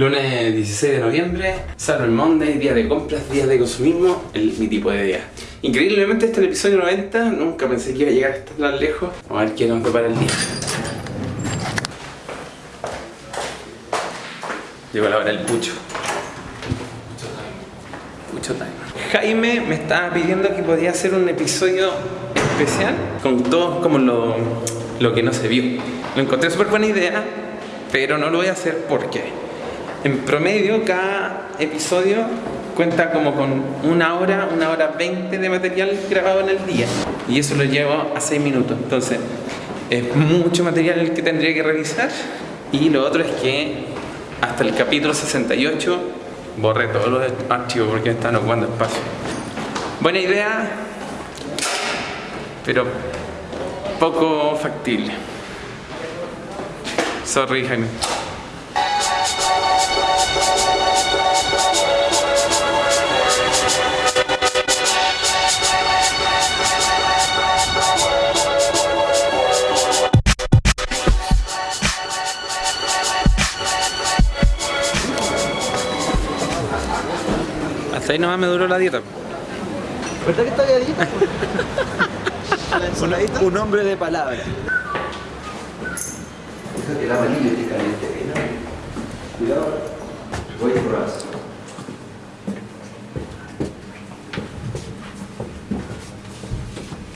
Lunes 16 de noviembre, Cyber Monday, día de compras, día de consumismo, el, mi tipo de día. Increíblemente este es el episodio 90, nunca pensé que iba a llegar tan lejos. Vamos a ver qué nos prepara el día. Llegó la hora del pucho. Pucho time. Jaime me estaba pidiendo que podía hacer un episodio especial con todo como lo, lo que no se vio. Lo encontré súper buena idea, pero no lo voy a hacer porque en promedio cada episodio cuenta como con una hora, una hora veinte de material grabado en el día y eso lo llevo a seis minutos. Entonces es mucho material que tendría que revisar y lo otro es que hasta el capítulo 68 borré todos los archivos porque están ocupando espacio. Buena idea, pero poco factible. Sorry, Jaime. Hasta ahí nomás me duró la dieta. ¿Verdad que está dieta? un, un hombre de palabra. Fíjate el amarillo que caliente. Cuidado. Voy a probar.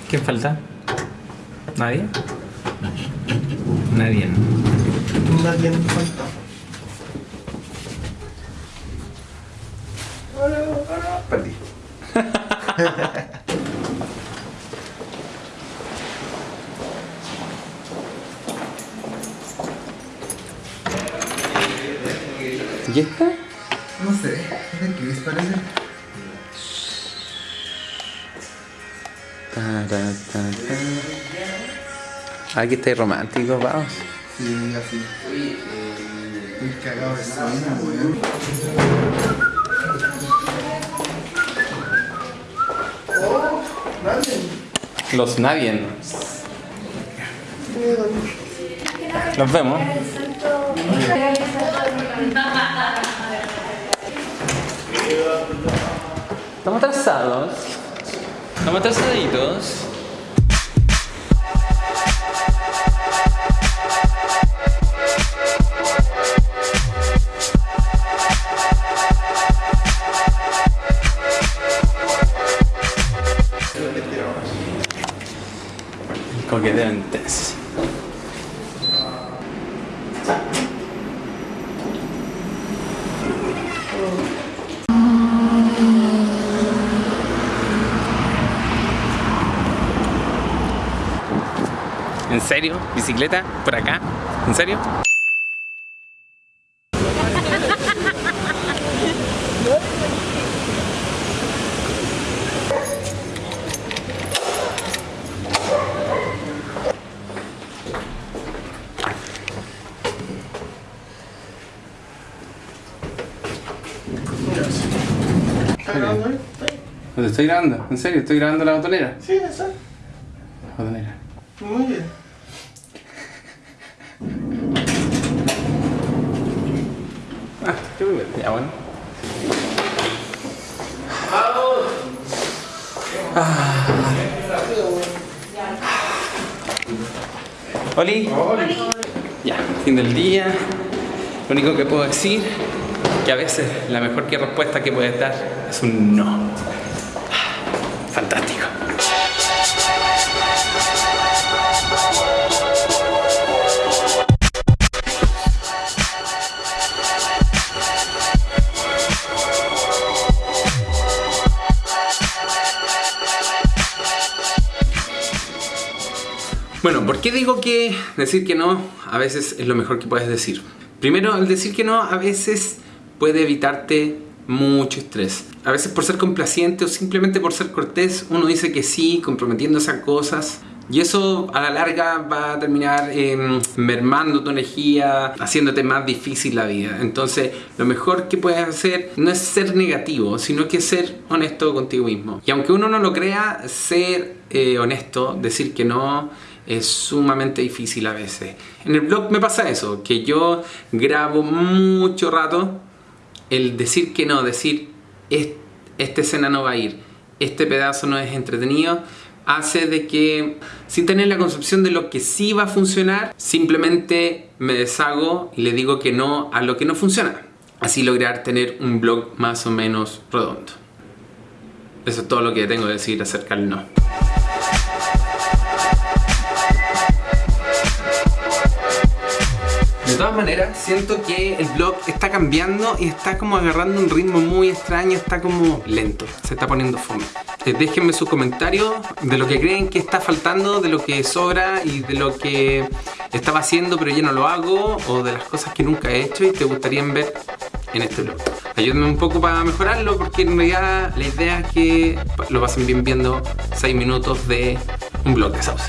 ¿Quién falta? ¿Nadie? Nadie. Nadie me falta. ¿Y esta? No sé, ¿de qué es parece? Ta, ta, ta, ta. Aquí estáis románticos, vamos. Sí, así. Estoy cagado de sueño, weón. Los Navien. Nos vemos. Estamos atrasados. Estamos atrasaditos. Coqueteo intenso. ¿En serio? ¿Bicicleta? ¿Por acá? ¿En serio? No te estoy grabando, en serio, estoy grabando la botonera. Sí, eso. La botonera. Muy bien. Ah, qué muy bien. Ya bueno. Ah. Oli. Ya, fin del día. Lo único que puedo decir que a veces la mejor que respuesta que puedes dar es un no. Bueno, ¿por qué digo que decir que no a veces es lo mejor que puedes decir? Primero, al decir que no a veces puede evitarte mucho estrés. A veces por ser complaciente o simplemente por ser cortés, uno dice que sí, comprometiéndose a cosas. Y eso a la larga va a terminar eh, mermando tu energía, haciéndote más difícil la vida. Entonces, lo mejor que puedes hacer no es ser negativo, sino que ser honesto contigo mismo. Y aunque uno no lo crea, ser eh, honesto, decir que no, es sumamente difícil a veces. En el blog me pasa eso, que yo grabo mucho rato el decir que no, decir esta escena no va a ir, este pedazo no es entretenido, hace de que sin tener la concepción de lo que sí va a funcionar, simplemente me deshago y le digo que no a lo que no funciona. Así lograr tener un blog más o menos redondo. Eso es todo lo que tengo que decir acerca del no. De todas maneras, siento que el blog está cambiando y está como agarrando un ritmo muy extraño, está como lento, se está poniendo fome. Eh, déjenme sus comentarios de lo que creen que está faltando, de lo que sobra y de lo que estaba haciendo pero ya no lo hago o de las cosas que nunca he hecho y te gustarían ver en este blog. Ayúdenme un poco para mejorarlo porque en realidad la idea es que lo pasen bien viendo 6 minutos de un blog de sauce.